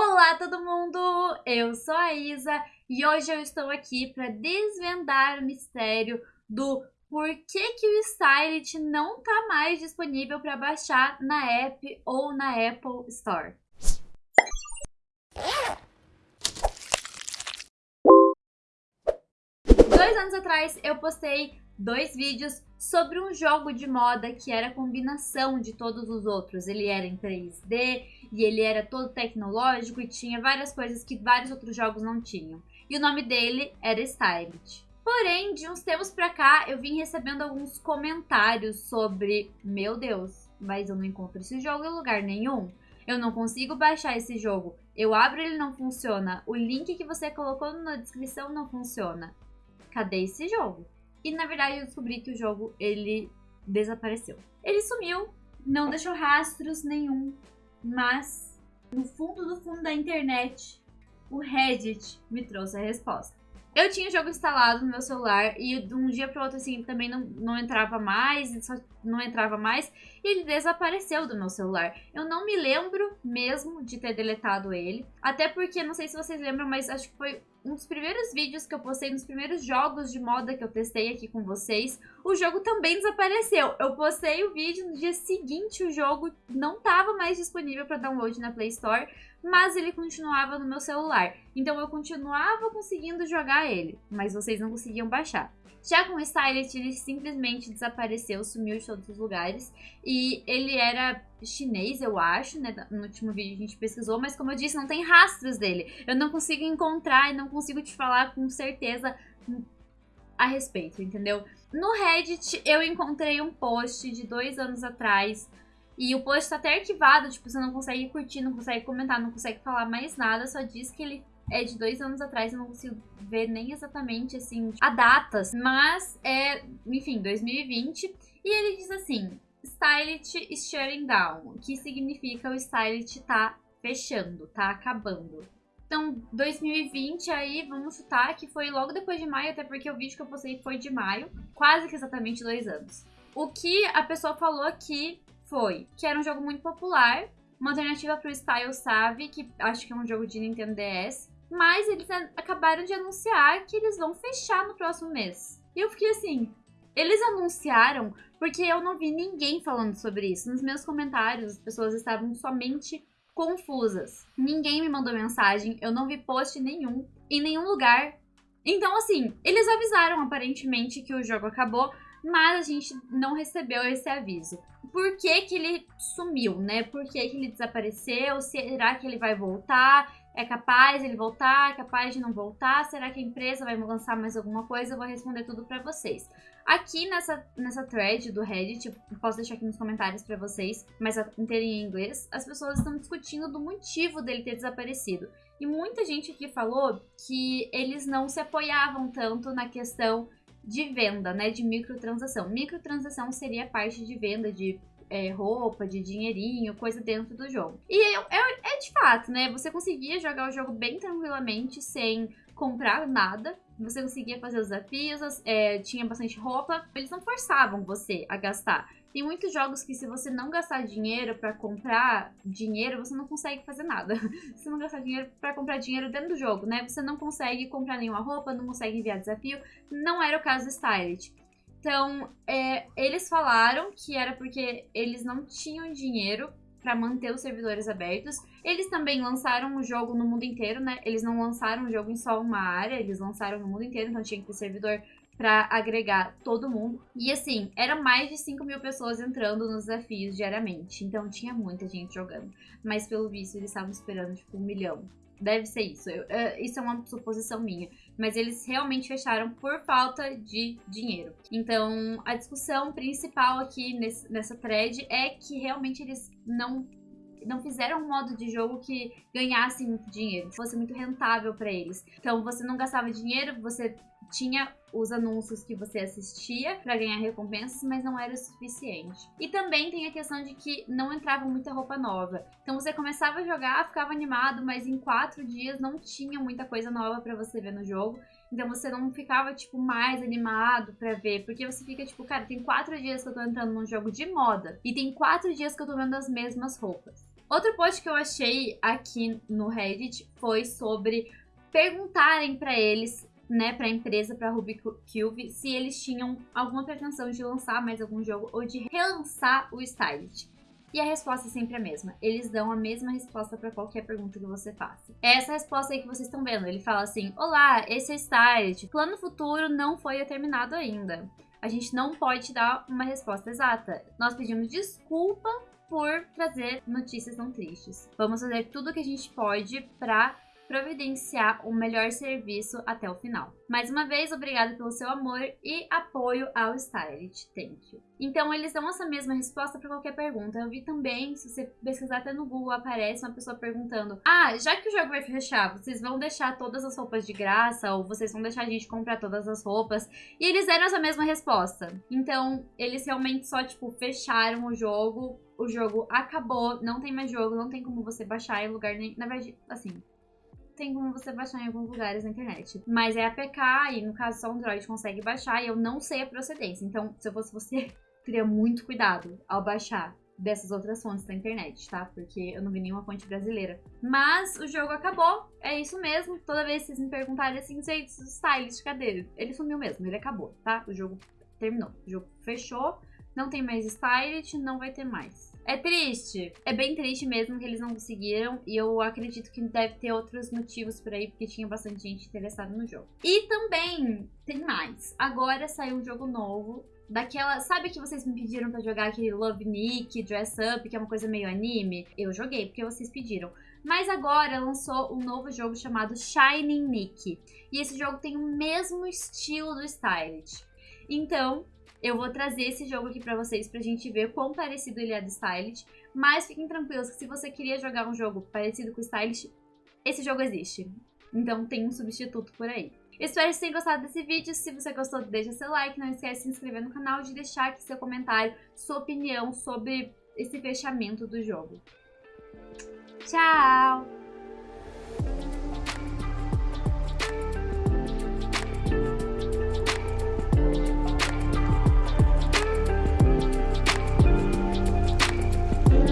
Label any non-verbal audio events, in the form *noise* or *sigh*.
Olá todo mundo, eu sou a Isa e hoje eu estou aqui para desvendar o mistério do por que, que o Stylit não está mais disponível para baixar na app ou na Apple Store. Dois anos atrás eu postei dois vídeos sobre um jogo de moda que era a combinação de todos os outros. Ele era em 3D e ele era todo tecnológico e tinha várias coisas que vários outros jogos não tinham. E o nome dele era Styled. Porém, de uns tempos pra cá, eu vim recebendo alguns comentários sobre, meu Deus, mas eu não encontro esse jogo em lugar nenhum. Eu não consigo baixar esse jogo. Eu abro ele não funciona. O link que você colocou na descrição não funciona. Cadê esse jogo? E na verdade eu descobri que o jogo ele desapareceu. Ele sumiu, não deixou rastros nenhum, mas no fundo do fundo da internet, o Reddit me trouxe a resposta. Eu tinha o jogo instalado no meu celular e de um dia para outro assim também não, não entrava mais, só não entrava mais, e ele desapareceu do meu celular. Eu não me lembro mesmo de ter deletado ele, até porque não sei se vocês lembram, mas acho que foi um dos primeiros vídeos que eu postei, nos primeiros jogos de moda que eu testei aqui com vocês, o jogo também desapareceu. Eu postei o vídeo, no dia seguinte o jogo não estava mais disponível para download na Play Store, mas ele continuava no meu celular. Então eu continuava conseguindo jogar ele, mas vocês não conseguiam baixar. Já com o Stylet, ele simplesmente desapareceu, sumiu de todos os lugares. E ele era chinês, eu acho, né? No último vídeo a gente pesquisou, mas como eu disse, não tem rastros dele. Eu não consigo encontrar e não consigo te falar com certeza a respeito, entendeu? No Reddit eu encontrei um post de dois anos atrás e o post tá até arquivado, tipo, você não consegue curtir, não consegue comentar, não consegue falar mais nada, só diz que ele é de dois anos atrás, eu não consigo ver nem exatamente, assim, a datas, mas é, enfim, 2020. E ele diz assim, Stylet is shutting down, que significa o Stylet tá fechando, tá acabando. Então, 2020 aí, vamos chutar que foi logo depois de maio, até porque o vídeo que eu postei foi de maio, quase que exatamente dois anos. O que a pessoa falou aqui foi que era um jogo muito popular, uma alternativa para o Style Savvy, que acho que é um jogo de Nintendo DS, mas eles acabaram de anunciar que eles vão fechar no próximo mês. E eu fiquei assim, eles anunciaram porque eu não vi ninguém falando sobre isso. Nos meus comentários, as pessoas estavam somente confusas. Ninguém me mandou mensagem, eu não vi post nenhum, em nenhum lugar. Então, assim, eles avisaram aparentemente que o jogo acabou, mas a gente não recebeu esse aviso. Por que, que ele sumiu, né? Por que, que ele desapareceu? Será que ele vai voltar? É capaz ele voltar? É capaz de não voltar? Será que a empresa vai lançar mais alguma coisa? Eu vou responder tudo para vocês. Aqui nessa, nessa thread do Reddit, posso deixar aqui nos comentários para vocês, mas inteira em inglês, as pessoas estão discutindo do motivo dele ter desaparecido. E muita gente aqui falou que eles não se apoiavam tanto na questão de venda, né, de microtransação. Microtransação seria a parte de venda de é, roupa, de dinheirinho, coisa dentro do jogo. E é, é, é, de fato, né? Você conseguia jogar o jogo bem tranquilamente, sem comprar nada. Você conseguia fazer os desafios, é, tinha bastante roupa. Eles não forçavam você a gastar. Tem muitos jogos que se você não gastar dinheiro para comprar dinheiro, você não consegue fazer nada. *laughs* Se não gastar dinheiro para comprar dinheiro dentro do jogo, né? Você não consegue comprar nenhuma roupa, não consegue enviar desafio. Não era o caso do Stylet. Então, é, eles falaram que era porque eles não tinham dinheiro para manter os servidores abertos. Eles também lançaram o jogo no mundo inteiro, né? Eles não lançaram o jogo em só uma área, eles lançaram no mundo inteiro, então tinha que ter servidor para agregar todo mundo. E assim, era mais de 5 mil pessoas entrando nos desafios diariamente. Então tinha muita gente jogando. Mas pelo visto eles estavam esperando tipo um milhão. Deve ser isso. Eu, isso é uma suposição minha. Mas eles realmente fecharam por falta de dinheiro. Então, a discussão principal aqui nesse, nessa thread é que realmente eles não não fizeram um modo de jogo que ganhasse muito dinheiro, fosse muito rentável para eles. Então você não gastava dinheiro, você tinha os anúncios que você assistia para ganhar recompensas, mas não era o suficiente. E também tem a questão de que não entrava muita roupa nova. Então você começava a jogar, ficava animado, mas em quatro dias não tinha muita coisa nova para você ver no jogo. Então você não ficava, tipo, mais animado pra ver. Porque você fica, tipo, cara, tem quatro dias que eu tô entrando num jogo de moda. E tem quatro dias que eu tô vendo as mesmas roupas. Outro post que eu achei aqui no Reddit foi sobre perguntarem para eles né, para a empresa, para Ruby Cube, se eles tinham alguma pretensão de lançar mais algum jogo ou de relançar o Styled. E a resposta é sempre a mesma. Eles dão a mesma resposta para qualquer pergunta que você faça. É essa resposta aí que vocês estão vendo. Ele fala assim: Olá, esse é Styled. Plano futuro não foi determinado ainda. A gente não pode dar uma resposta exata. Nós pedimos desculpa por trazer notícias tão tristes. Vamos fazer tudo o que a gente pode para providenciar o melhor serviço até o final. Mais uma vez, obrigado pelo seu amor e apoio ao Stylit. Thank you. Então, eles dão essa mesma resposta para qualquer pergunta. Eu vi também, se você pesquisar até no Google, aparece uma pessoa perguntando: Ah, já que o jogo vai fechar, vocês vão deixar todas as roupas de graça? Ou vocês vão deixar a gente comprar todas as roupas? E eles deram essa mesma resposta. Então, eles realmente só, tipo, fecharam o jogo. O jogo acabou, não tem mais jogo, não tem como você baixar em lugar nem. Na verdade, assim, tem como você baixar em alguns lugares na internet. Mas é APK e no caso só Android consegue baixar e eu não sei a procedência. Então, se eu fosse você, *laughs* teria muito cuidado ao baixar dessas outras fontes da internet, tá? Porque eu não vi nenhuma fonte brasileira. Mas o jogo acabou, é isso mesmo. Toda vez que vocês me perguntarem assim, gente, o stylist, cadê? Ele sumiu mesmo, ele acabou, tá? O jogo terminou, o jogo fechou, não tem mais stylist, não vai ter mais. É triste. É bem triste mesmo que eles não conseguiram. E eu acredito que deve ter outros motivos por aí, porque tinha bastante gente interessada no jogo. E também tem mais. Agora saiu um jogo novo. Daquela. Sabe que vocês me pediram para jogar aquele Love Nick, Dress Up, que é uma coisa meio anime? Eu joguei porque vocês pediram. Mas agora lançou um novo jogo chamado Shining Nick. E esse jogo tem o mesmo estilo do Styled. Então, eu vou trazer esse jogo aqui pra vocês pra gente ver quão parecido ele é do Stylish. Mas fiquem tranquilos que se você queria jogar um jogo parecido com o Stylish, esse jogo existe. Então tem um substituto por aí. Espero que vocês tenham gostado desse vídeo. Se você gostou, deixa seu like. Não esquece de se inscrever no canal e de deixar aqui seu comentário, sua opinião sobre esse fechamento do jogo. Tchau!